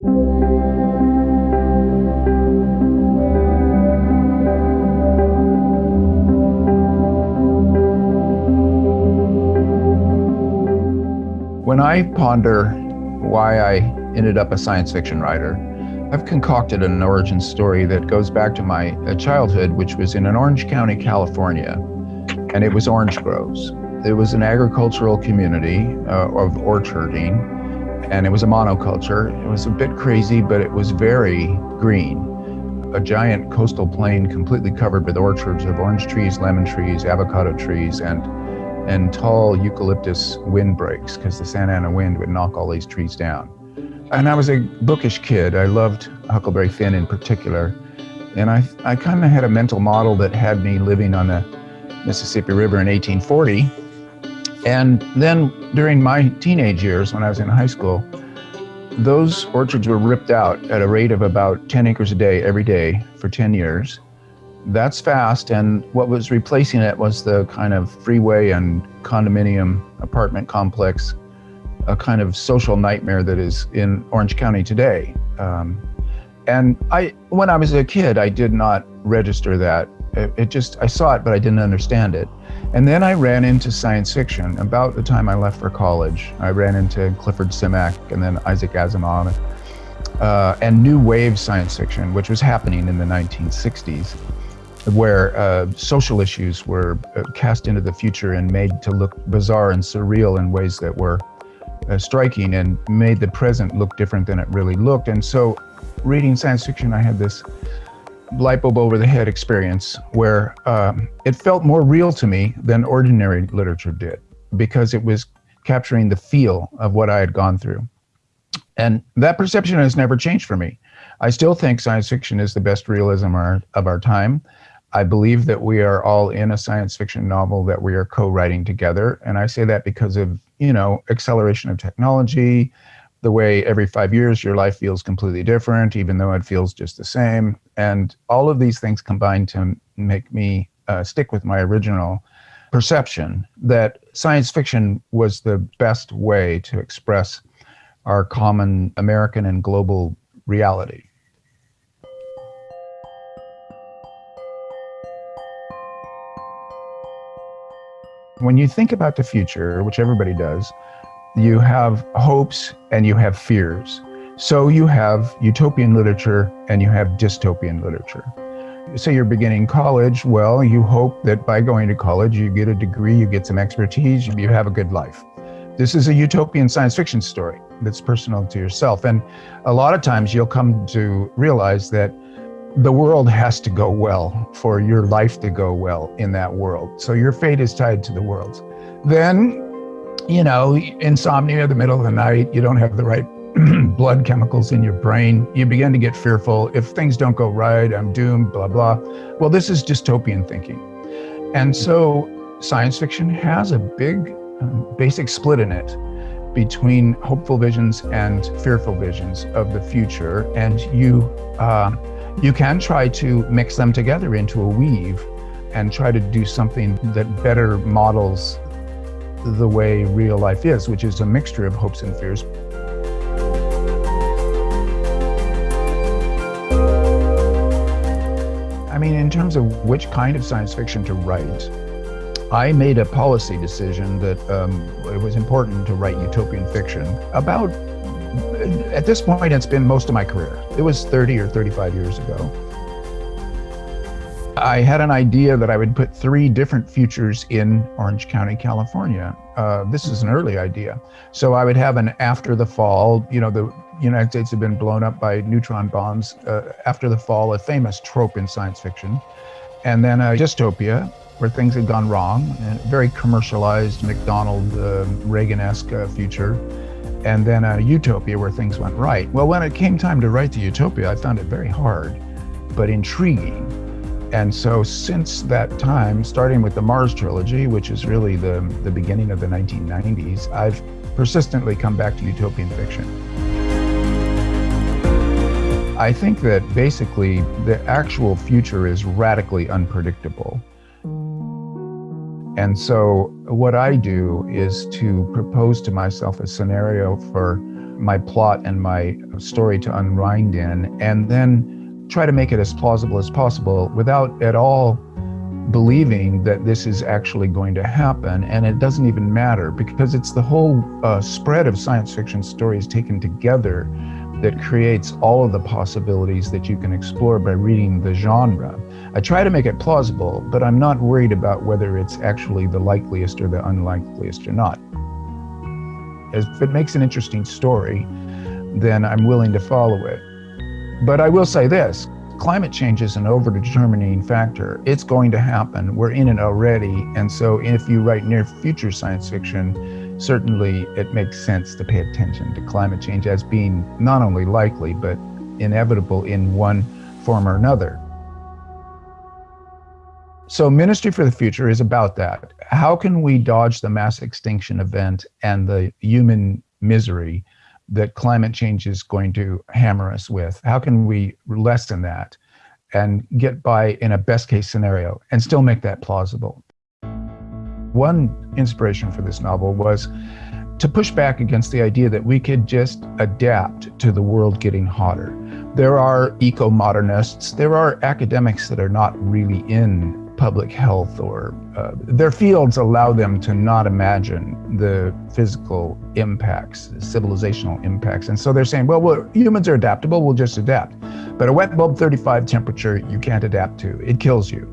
When I ponder why I ended up a science fiction writer, I've concocted an origin story that goes back to my uh, childhood, which was in an Orange County, California, and it was orange groves. It was an agricultural community uh, of orcharding, and it was a monoculture. It was a bit crazy, but it was very green. A giant coastal plain completely covered with orchards of orange trees, lemon trees, avocado trees, and and tall eucalyptus windbreaks because the Santa Ana wind would knock all these trees down. And I was a bookish kid. I loved Huckleberry Finn in particular. And I, I kind of had a mental model that had me living on the Mississippi River in 1840. And then during my teenage years, when I was in high school, those orchards were ripped out at a rate of about 10 acres a day every day for 10 years. That's fast, and what was replacing it was the kind of freeway and condominium apartment complex, a kind of social nightmare that is in Orange County today. Um, and I, when I was a kid, I did not register that. It, it just, I saw it, but I didn't understand it. And then I ran into science fiction about the time I left for college. I ran into Clifford Simak and then Isaac Asimov uh, and new wave science fiction, which was happening in the 1960s where uh, social issues were uh, cast into the future and made to look bizarre and surreal in ways that were uh, striking and made the present look different than it really looked. And so, reading science fiction, I had this light bulb over the head experience where um, it felt more real to me than ordinary literature did because it was capturing the feel of what I had gone through. And that perception has never changed for me. I still think science fiction is the best realism of our time. I believe that we are all in a science fiction novel that we are co-writing together. And I say that because of, you know, acceleration of technology, the way every five years your life feels completely different, even though it feels just the same. And all of these things combine to make me uh, stick with my original perception that science fiction was the best way to express our common American and global reality. When you think about the future, which everybody does, you have hopes and you have fears. So you have utopian literature and you have dystopian literature. Say you're beginning college, well, you hope that by going to college, you get a degree, you get some expertise, you have a good life. This is a utopian science fiction story that's personal to yourself. And a lot of times you'll come to realize that the world has to go well for your life to go well in that world. So your fate is tied to the world's. Then, you know, insomnia in the middle of the night, you don't have the right blood chemicals in your brain. You begin to get fearful. If things don't go right, I'm doomed, blah, blah. Well, this is dystopian thinking. And so science fiction has a big um, basic split in it between hopeful visions and fearful visions of the future. And you, uh, you can try to mix them together into a weave and try to do something that better models the way real life is, which is a mixture of hopes and fears. I mean, in terms of which kind of science fiction to write, I made a policy decision that um, it was important to write utopian fiction about at this point, it's been most of my career. It was 30 or 35 years ago. I had an idea that I would put three different futures in Orange County, California. Uh, this is an early idea. So I would have an after the fall, you know, the United States had been blown up by neutron bombs. Uh, after the fall, a famous trope in science fiction. And then a dystopia where things had gone wrong, a very commercialized McDonald, uh, Reagan-esque uh, future and then a utopia where things went right. Well, when it came time to write the utopia, I found it very hard, but intriguing. And so since that time, starting with the Mars trilogy, which is really the, the beginning of the 1990s, I've persistently come back to utopian fiction. I think that basically the actual future is radically unpredictable. And so what I do is to propose to myself a scenario for my plot and my story to unwind in, and then try to make it as plausible as possible without at all believing that this is actually going to happen. And it doesn't even matter because it's the whole uh, spread of science fiction stories taken together that creates all of the possibilities that you can explore by reading the genre. I try to make it plausible, but I'm not worried about whether it's actually the likeliest or the unlikeliest or not. If it makes an interesting story, then I'm willing to follow it. But I will say this, climate change is an over-determining factor. It's going to happen. We're in it already. And so if you write near future science fiction, certainly it makes sense to pay attention to climate change as being not only likely, but inevitable in one form or another. So Ministry for the Future is about that. How can we dodge the mass extinction event and the human misery that climate change is going to hammer us with? How can we lessen that and get by in a best case scenario and still make that plausible? One inspiration for this novel was to push back against the idea that we could just adapt to the world getting hotter. There are eco-modernists, there are academics that are not really in public health or uh, their fields allow them to not imagine the physical impacts, civilizational impacts. And so they're saying, well, well, humans are adaptable, we'll just adapt. But a wet bulb 35 temperature, you can't adapt to, it kills you.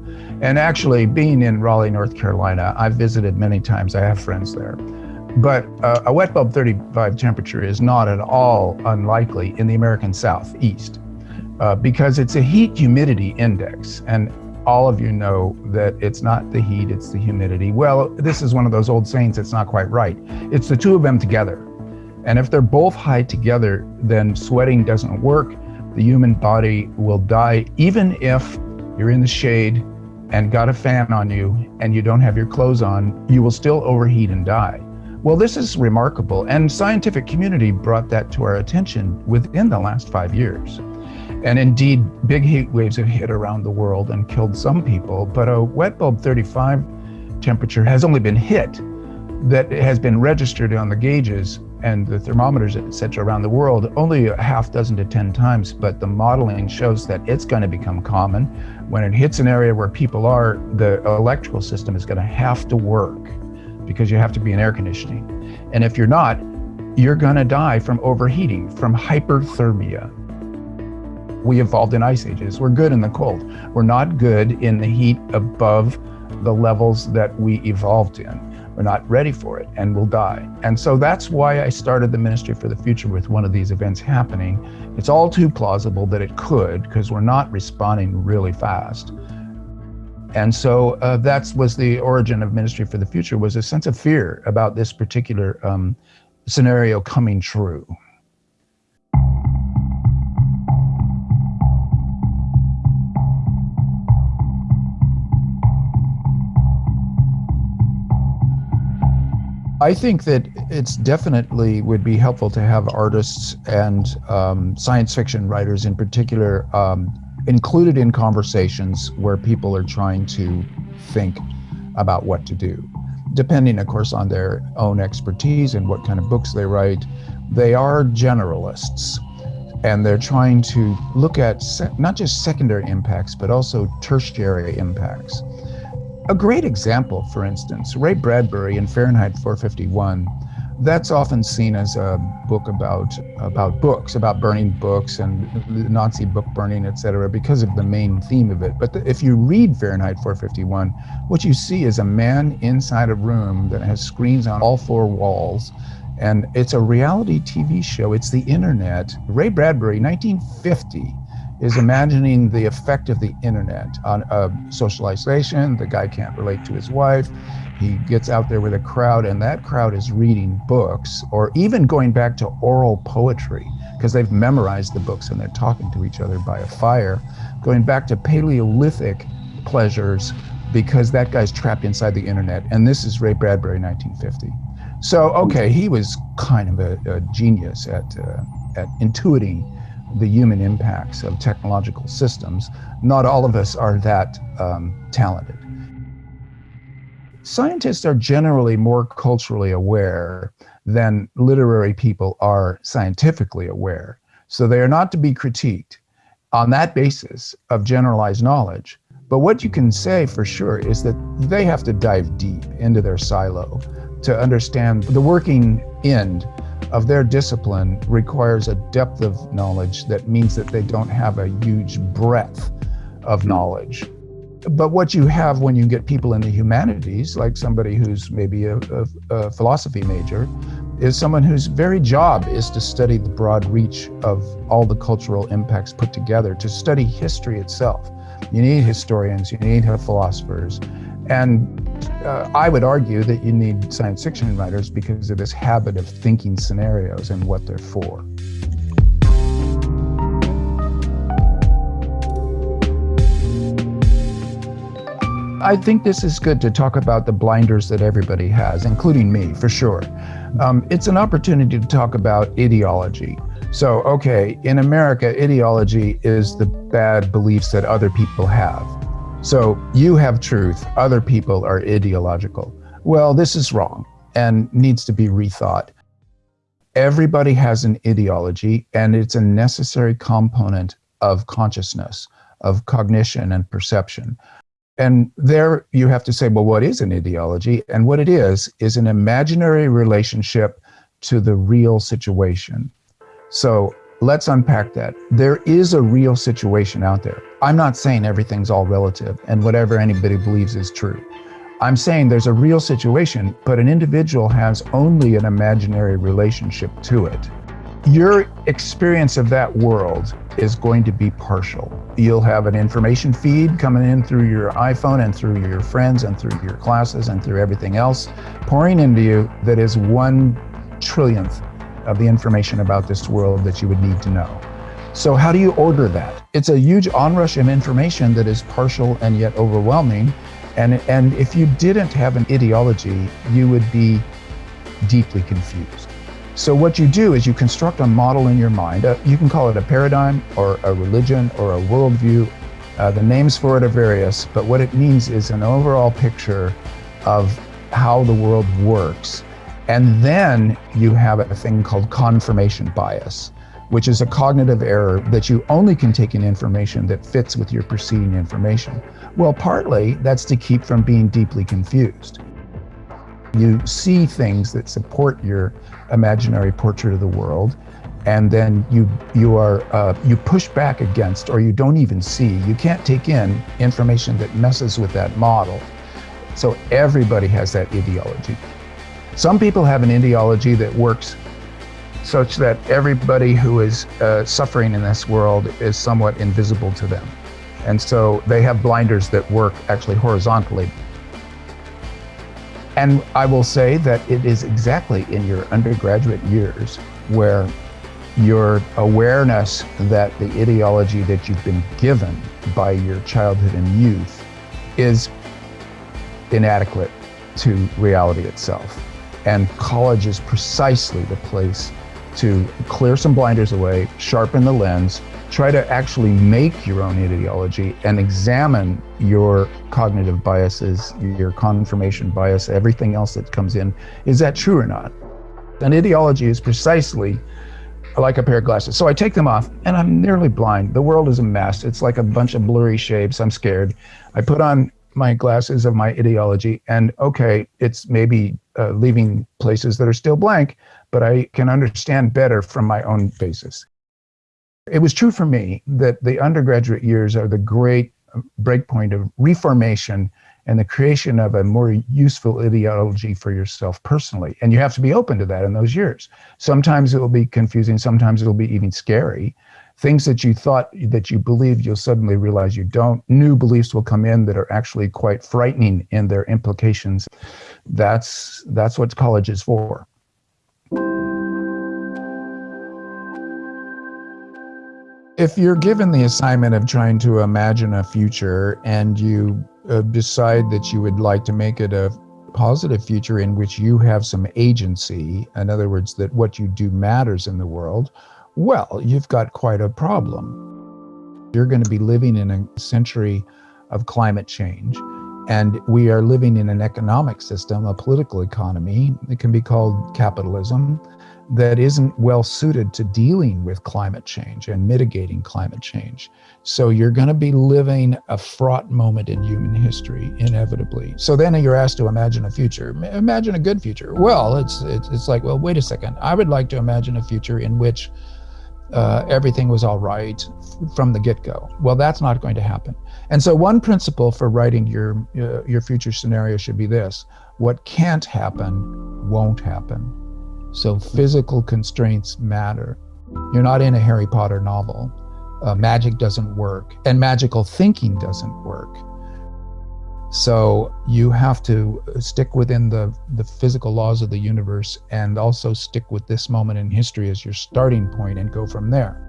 And actually, being in Raleigh, North Carolina, I've visited many times. I have friends there. But uh, a wet bulb 35 temperature is not at all unlikely in the American Southeast uh, because it's a heat humidity index. And all of you know that it's not the heat, it's the humidity. Well, this is one of those old sayings that's not quite right. It's the two of them together. And if they're both high together, then sweating doesn't work. The human body will die, even if you're in the shade and got a fan on you and you don't have your clothes on, you will still overheat and die. Well, this is remarkable, and scientific community brought that to our attention within the last five years. And indeed, big heat waves have hit around the world and killed some people, but a wet bulb 35 temperature has only been hit that has been registered on the gauges and the thermometers, et cetera, around the world only a half dozen to 10 times, but the modeling shows that it's going to become common. When it hits an area where people are, the electrical system is going to have to work because you have to be in air conditioning. And if you're not, you're going to die from overheating, from hyperthermia. We evolved in ice ages. We're good in the cold. We're not good in the heat above the levels that we evolved in. We're not ready for it and we'll die. And so that's why I started the Ministry for the Future with one of these events happening. It's all too plausible that it could because we're not responding really fast. And so uh, that was the origin of Ministry for the Future was a sense of fear about this particular um, scenario coming true. I think that it's definitely would be helpful to have artists and um, science fiction writers in particular um, included in conversations where people are trying to think about what to do. Depending, of course, on their own expertise and what kind of books they write, they are generalists and they're trying to look at not just secondary impacts, but also tertiary impacts. A great example, for instance, Ray Bradbury in Fahrenheit 451, that's often seen as a book about about books, about burning books and Nazi book burning, etc., because of the main theme of it. But the, if you read Fahrenheit 451, what you see is a man inside a room that has screens on all four walls, and it's a reality TV show. It's the internet. Ray Bradbury, 1950 is imagining the effect of the internet on uh. The guy can't relate to his wife. He gets out there with a crowd, and that crowd is reading books or even going back to oral poetry because they've memorized the books and they're talking to each other by a fire, going back to Paleolithic pleasures because that guy's trapped inside the internet. And this is Ray Bradbury, 1950. So, okay, he was kind of a, a genius at, uh, at intuiting the human impacts of technological systems. Not all of us are that um, talented. Scientists are generally more culturally aware than literary people are scientifically aware. So they are not to be critiqued on that basis of generalized knowledge. But what you can say for sure is that they have to dive deep into their silo to understand the working end of their discipline requires a depth of knowledge that means that they don't have a huge breadth of knowledge. But what you have when you get people in the humanities, like somebody who's maybe a, a, a philosophy major, is someone whose very job is to study the broad reach of all the cultural impacts put together, to study history itself. You need historians, you need philosophers. And uh, I would argue that you need science fiction writers because of this habit of thinking scenarios and what they're for. I think this is good to talk about the blinders that everybody has, including me, for sure. Um, it's an opportunity to talk about ideology. So, okay, in America, ideology is the bad beliefs that other people have. So, you have truth, other people are ideological. Well, this is wrong and needs to be rethought. Everybody has an ideology, and it's a necessary component of consciousness, of cognition and perception. And there you have to say, well, what is an ideology? And what it is, is an imaginary relationship to the real situation. So let's unpack that. There is a real situation out there. I'm not saying everything's all relative and whatever anybody believes is true. I'm saying there's a real situation, but an individual has only an imaginary relationship to it. Your experience of that world is going to be partial. You'll have an information feed coming in through your iPhone and through your friends and through your classes and through everything else pouring into you that is one trillionth of the information about this world that you would need to know. So how do you order that? It's a huge onrush of information that is partial and yet overwhelming. And, and if you didn't have an ideology, you would be deeply confused. So what you do is you construct a model in your mind. Uh, you can call it a paradigm or a religion or a worldview. Uh, the names for it are various, but what it means is an overall picture of how the world works. And then you have a thing called confirmation bias, which is a cognitive error that you only can take in information that fits with your preceding information. Well, partly that's to keep from being deeply confused. You see things that support your imaginary portrait of the world, and then you you are uh, you push back against, or you don't even see. You can't take in information that messes with that model. So everybody has that ideology. Some people have an ideology that works such that everybody who is uh, suffering in this world is somewhat invisible to them. And so they have blinders that work actually horizontally and I will say that it is exactly in your undergraduate years where your awareness that the ideology that you've been given by your childhood and youth is inadequate to reality itself. And college is precisely the place to clear some blinders away, sharpen the lens, try to actually make your own ideology and examine your cognitive biases, your confirmation bias, everything else that comes in. Is that true or not? An ideology is precisely like a pair of glasses. So I take them off and I'm nearly blind. The world is a mess. It's like a bunch of blurry shapes. I'm scared. I put on my glasses of my ideology and okay, it's maybe uh, leaving places that are still blank, but I can understand better from my own basis. It was true for me that the undergraduate years are the great breakpoint of reformation and the creation of a more useful ideology for yourself personally. And you have to be open to that in those years. Sometimes it will be confusing, sometimes it'll be even scary. Things that you thought that you believed, you'll suddenly realize you don't. New beliefs will come in that are actually quite frightening in their implications. That's, that's what college is for. If you're given the assignment of trying to imagine a future and you uh, decide that you would like to make it a positive future in which you have some agency, in other words, that what you do matters in the world, well, you've got quite a problem. You're going to be living in a century of climate change. And we are living in an economic system, a political economy, it can be called capitalism, that isn't well suited to dealing with climate change and mitigating climate change. So you're going to be living a fraught moment in human history, inevitably. So then you're asked to imagine a future. Imagine a good future. Well, it's, it's, it's like, well, wait a second. I would like to imagine a future in which uh, everything was all right from the get-go. Well, that's not going to happen. And so one principle for writing your, uh, your future scenario should be this. What can't happen won't happen. So physical constraints matter. You're not in a Harry Potter novel. Uh, magic doesn't work and magical thinking doesn't work. So you have to stick within the, the physical laws of the universe and also stick with this moment in history as your starting point and go from there.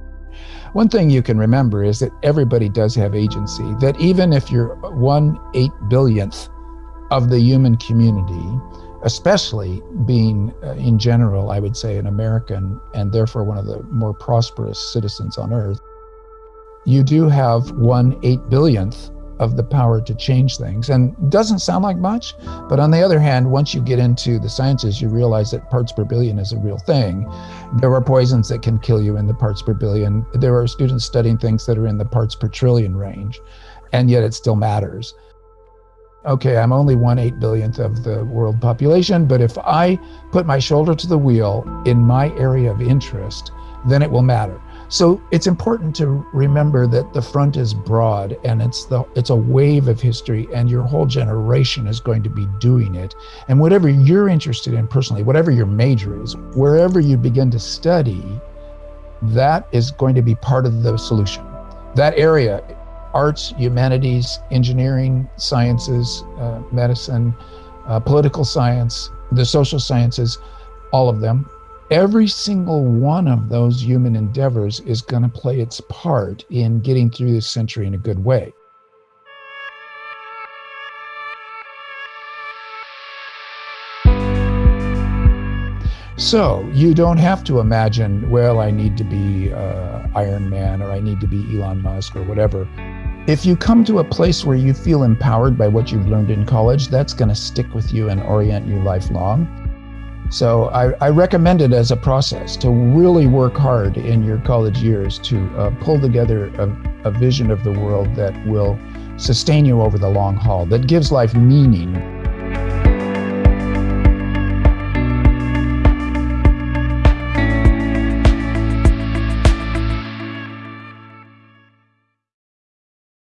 One thing you can remember is that everybody does have agency, that even if you're one eight billionth of the human community, especially being uh, in general, I would say, an American and therefore one of the more prosperous citizens on earth, you do have one eight billionth of the power to change things. And doesn't sound like much, but on the other hand, once you get into the sciences, you realize that parts per billion is a real thing. There are poisons that can kill you in the parts per billion. There are students studying things that are in the parts per trillion range, and yet it still matters. Okay, I'm only one eight billionth of the world population, but if I put my shoulder to the wheel in my area of interest, then it will matter. So it's important to remember that the front is broad and it's the it's a wave of history and your whole generation is going to be doing it. And whatever you're interested in personally, whatever your major is, wherever you begin to study, that is going to be part of the solution. That area, arts, humanities, engineering, sciences, uh, medicine, uh, political science, the social sciences, all of them every single one of those human endeavors is going to play its part in getting through this century in a good way. So you don't have to imagine, well, I need to be uh, Iron Man or I need to be Elon Musk or whatever. If you come to a place where you feel empowered by what you've learned in college, that's going to stick with you and orient you lifelong. So I, I, recommend it as a process to really work hard in your college years to uh, pull together a, a vision of the world that will sustain you over the long haul, that gives life meaning.